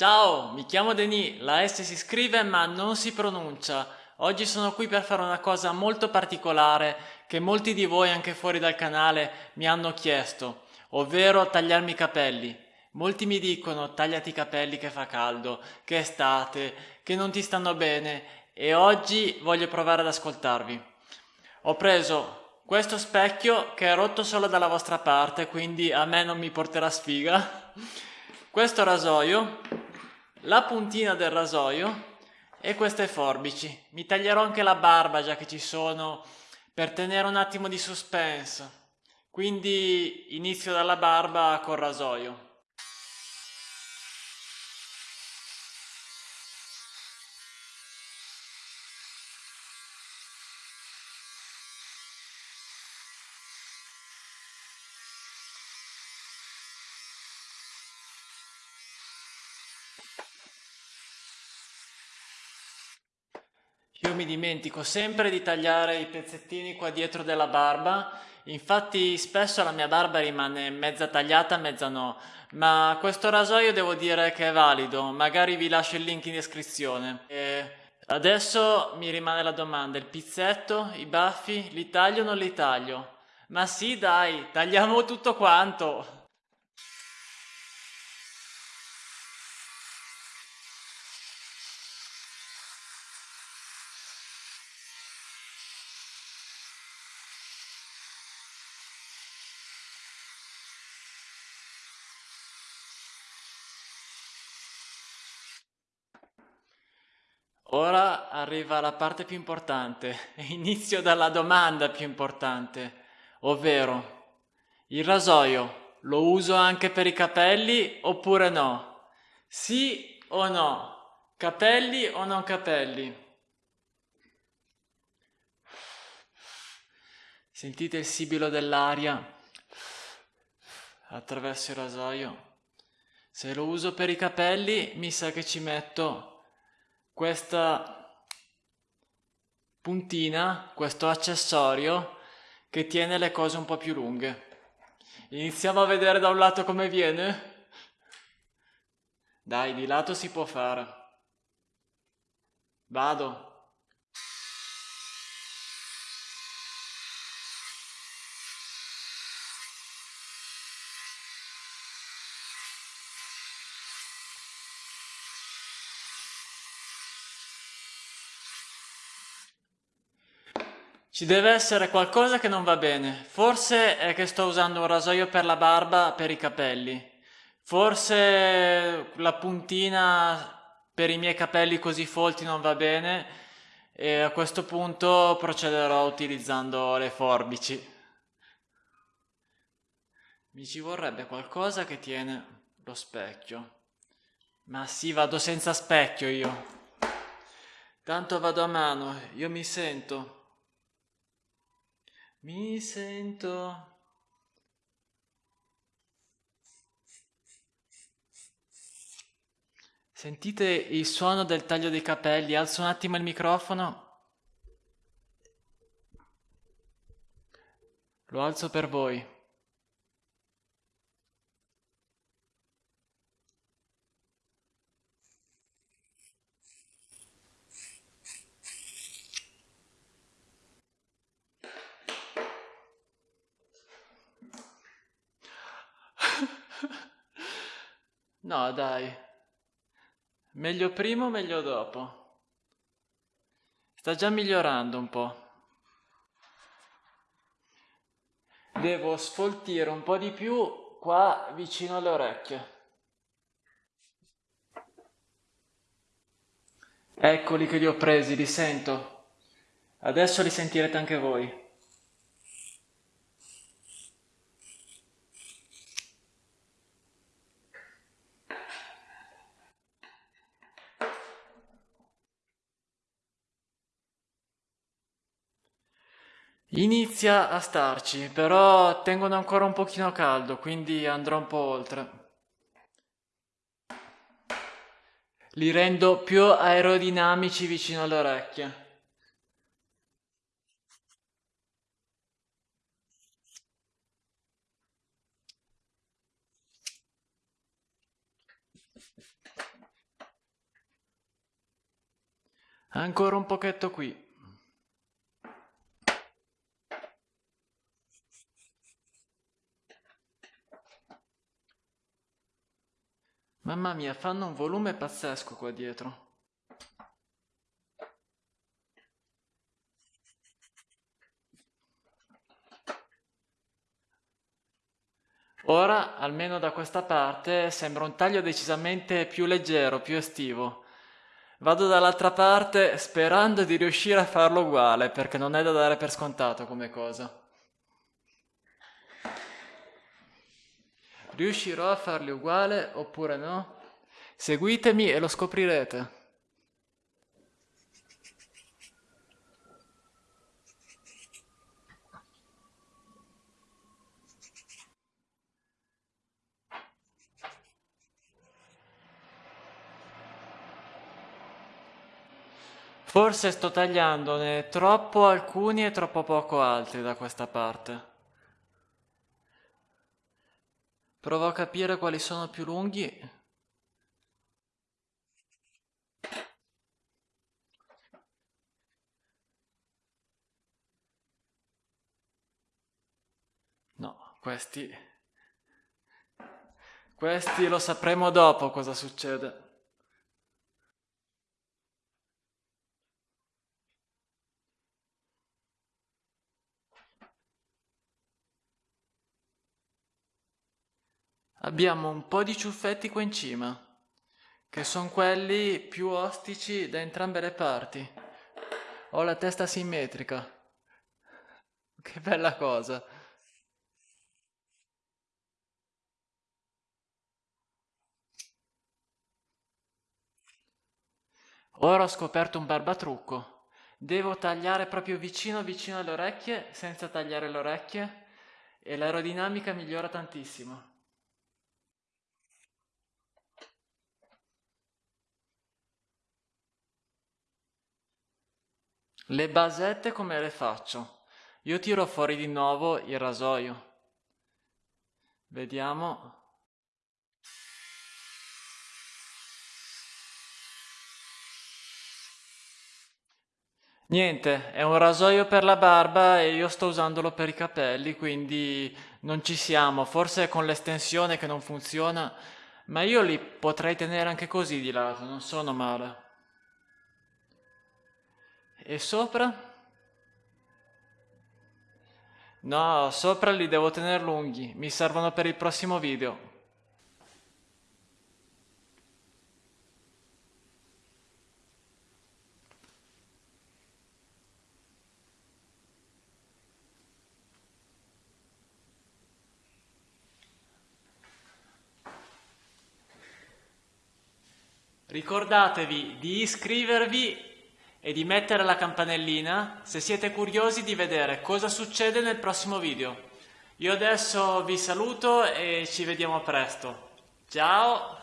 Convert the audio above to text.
Ciao, mi chiamo Denis, la S si scrive ma non si pronuncia. Oggi sono qui per fare una cosa molto particolare che molti di voi anche fuori dal canale mi hanno chiesto, ovvero tagliarmi i capelli. Molti mi dicono tagliati i capelli che fa caldo, che è estate, che non ti stanno bene e oggi voglio provare ad ascoltarvi. Ho preso questo specchio che è rotto solo dalla vostra parte, quindi a me non mi porterà sfiga. Questo rasoio la puntina del rasoio e queste forbici. Mi taglierò anche la barba già che ci sono per tenere un attimo di suspense. Quindi inizio dalla barba col rasoio. Mi dimentico sempre di tagliare i pezzettini qua dietro della barba, infatti spesso la mia barba rimane mezza tagliata, mezza no, ma questo rasoio devo dire che è valido, magari vi lascio il link in descrizione. E adesso mi rimane la domanda, il pizzetto, i baffi, li taglio o non li taglio? Ma sì dai, tagliamo tutto quanto! Ora arriva la parte più importante, inizio dalla domanda più importante, ovvero il rasoio lo uso anche per i capelli oppure no? Sì o no? Capelli o non capelli? Sentite il sibilo dell'aria attraverso il rasoio. Se lo uso per i capelli mi sa che ci metto questa puntina, questo accessorio che tiene le cose un po' più lunghe. Iniziamo a vedere da un lato come viene? Dai, di lato si può fare. Vado. Ci deve essere qualcosa che non va bene. Forse è che sto usando un rasoio per la barba per i capelli. Forse la puntina per i miei capelli così folti non va bene e a questo punto procederò utilizzando le forbici. Mi ci vorrebbe qualcosa che tiene lo specchio. Ma sì, vado senza specchio io. Tanto vado a mano, io mi sento. Mi sento Sentite il suono del taglio dei capelli? Alzo un attimo il microfono. Lo alzo per voi. No, dai. Meglio prima o meglio dopo? Sta già migliorando un po'. Devo sfoltire un po' di più qua vicino alle orecchie. Eccoli che li ho presi, li sento. Adesso li sentirete anche voi. Inizia a starci, però tengono ancora un pochino caldo, quindi andrò un po' oltre. Li rendo più aerodinamici vicino alle orecchie. Ancora un pochetto qui. Mamma mia, fanno un volume pazzesco qua dietro. Ora, almeno da questa parte, sembra un taglio decisamente più leggero, più estivo. Vado dall'altra parte sperando di riuscire a farlo uguale, perché non è da dare per scontato come cosa. Riuscirò a farli uguale oppure no? Seguitemi e lo scoprirete. Forse sto tagliandone troppo alcuni e troppo poco altri da questa parte. Provo a capire quali sono più lunghi. No, questi... Questi lo sapremo dopo cosa succede. Abbiamo un po' di ciuffetti qua in cima, che sono quelli più ostici da entrambe le parti. Ho la testa simmetrica. Che bella cosa. Ora ho scoperto un barbatrucco. Devo tagliare proprio vicino vicino alle orecchie senza tagliare le orecchie e l'aerodinamica migliora tantissimo. Le basette come le faccio? Io tiro fuori di nuovo il rasoio. Vediamo. Niente, è un rasoio per la barba e io sto usandolo per i capelli, quindi non ci siamo. Forse è con l'estensione che non funziona, ma io li potrei tenere anche così di lato, non sono male. E sopra? No, sopra li devo tenere lunghi, mi servono per il prossimo video. Ricordatevi di iscrivervi e di mettere la campanellina se siete curiosi di vedere cosa succede nel prossimo video. Io adesso vi saluto e ci vediamo presto. Ciao!